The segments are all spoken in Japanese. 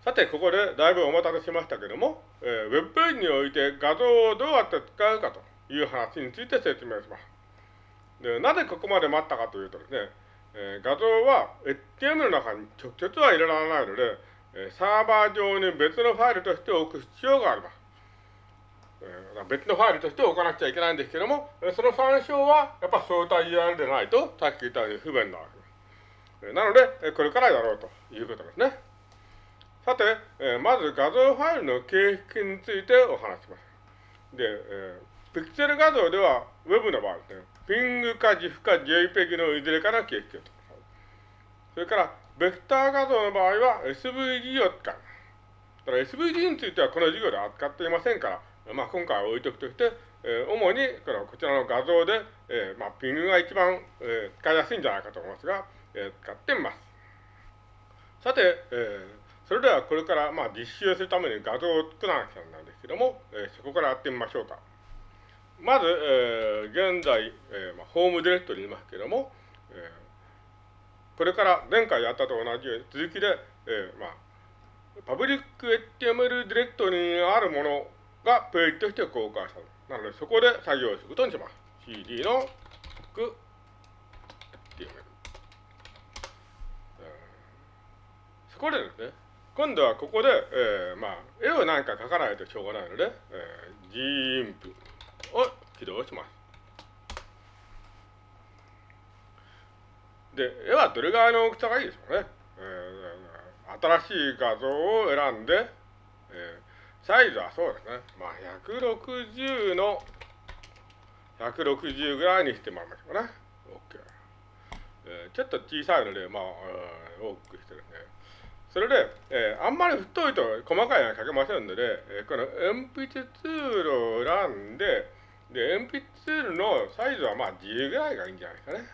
さて、ここでだいぶお待たせしましたけども、えー、ウェブページにおいて画像をどうやって使うかという話について説明します。でなぜここまで待ったかというとですね、えー、画像は HTML の中に直接は入れられないので、えー、サーバー上に別のファイルとして置く必要があります。えー、別のファイルとして置かなくちゃいけないんですけども、その参照はやっぱ相対 URL でないと、さっき言ったように不便なわけです。なので、これからやろうということですね。さて、えー、まず画像ファイルの形式についてお話します。で、えー、ピクセル画像では Web の場合ですね、ピングか GIF か JPEG のいずれかの形式をそれから、ベクター画像の場合は SVG を使う。ただ SVG についてはこの授業で扱っていませんから、まあ、今回は置いとくとして、えー、主にこのこちらの画像で、えーまあ、ピングが一番、えー、使いやすいんじゃないかと思いますが、えー、使ってみます。さて、えーそれではこれからまあ実習するために画像を作らなきゃなんですけども、えー、そこからやってみましょうか。まず、えー、現在、えーまあ、ホームディレクトリにいますけども、えー、これから前回やったと同じように続きで、えーまあ、パブリック HTML ディレクトリにあるものがページとして公開される。なので、そこで作業することにします。CD の HTML。そこでですね、今度はここで、えー、まあ、絵を何か描かないとしょうがないので、えー、gimp を起動します。で、絵はどれぐらいの大きさがいいでしょうね。えー、新しい画像を選んで、えー、サイズはそうですね。まあ、160の160ぐらいにしてもらいましょうね。OK。えー、ちょっと小さいので、まあ、大きくしてるね。それで、えー、あんまり太いと細かいのは書けませんので、えー、この鉛筆ツールを選んで、で、鉛筆ツールのサイズはまあ10ぐらいがいいんじゃないですかね。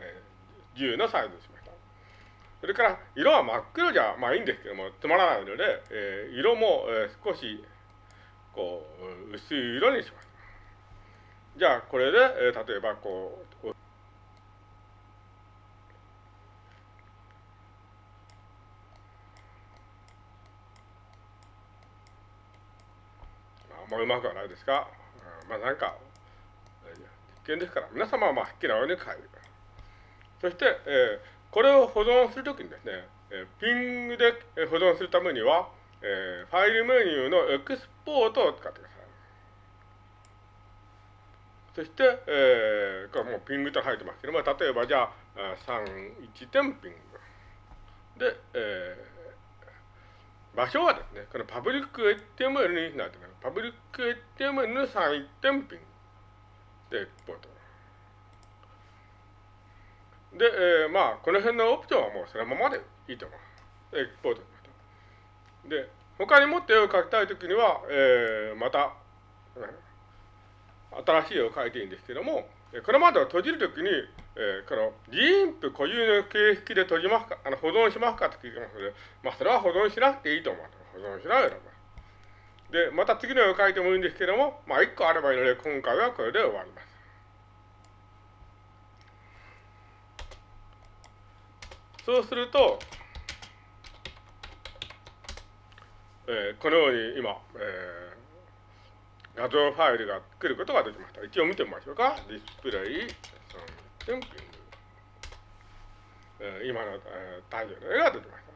えー、10のサイズにしました。それから、色は真っ黒じゃまあいいんですけども、つまらないので、えー、色も、えー、少し、こう、薄い色にします。じゃあ、これで、えー、例えば、こう、うまくはないですが、うん、まあなんか、実験ですから、皆様はまあ、はっきなように書いてそして、えー、これを保存するときにですね、えー、ピングで保存するためには、えー、ファイルメニューのエクスポートを使ってください。そして、えー、これもうピングと入ってますけども、例えばじゃあ、31点ピング。で、えー、場所はですね、このパブリック HTML になってます。パブリック HTML の3点ピンでエクポート。で、えー、まあ、この辺のオプションはもうそのままでいいと思う。エクポートしました。で、他にもっと絵を描きたいときには、えー、また、新しい絵を描いていいんですけども、これまでは閉じるときに、えー、この GIMP 固有の形式で閉じますか、あの保存しますかと聞いてますので、まあ、それは保存しなくていいと思う。保存しないと思います。で、また次の絵を描いてもいいんですけども、まあ、1個あればいいので、今回はこれで終わります。そうすると、えー、このように今、えー、画像ファイルが来ることができました。一応見てみましょうか。ディスプレイ。テンピング。えー、今の、えー、太陽の絵が出てました。